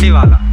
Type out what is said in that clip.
गाड़ी वाला।